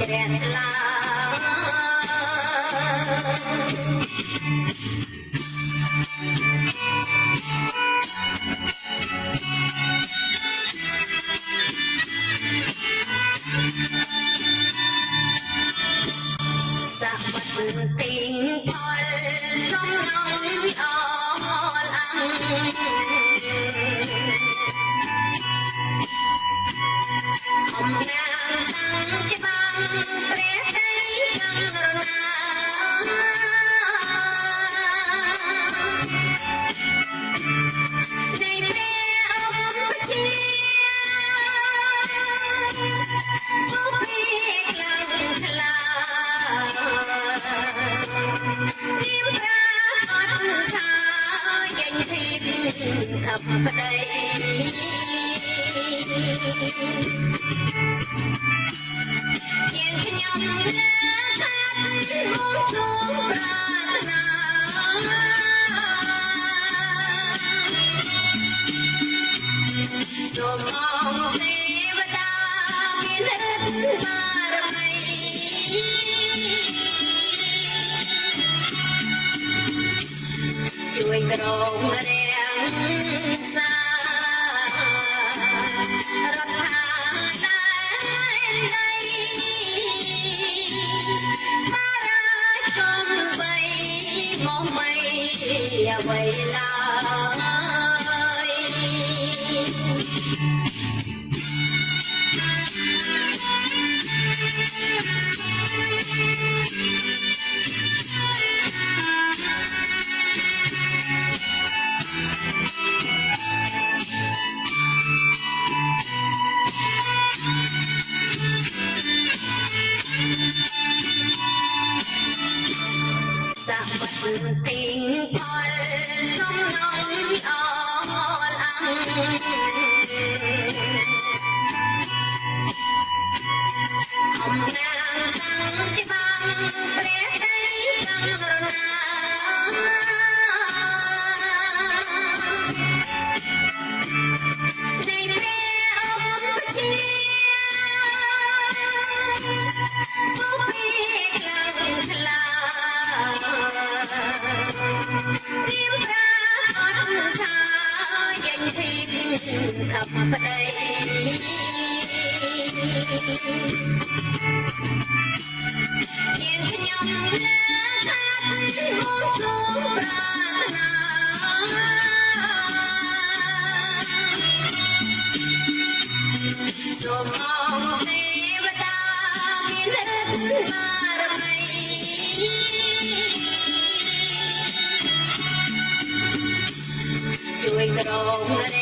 ក្រាក់ស្លាសាប់បាត់ទីងអល់សំណងអល់អាំង ចេញពីថាប្តីយើងខ្ញុំលើថា quay lại. ទីងផលសំណងអលអង្គ ថាប្តីយើងខ្ញុំណាថាហូចសូមប្រាថ្នាសូមមកទេវតាមានឫទ្ធិបារមីជួយក្រងរេ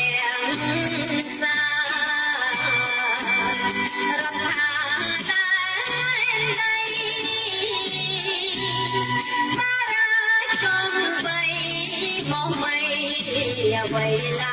way you.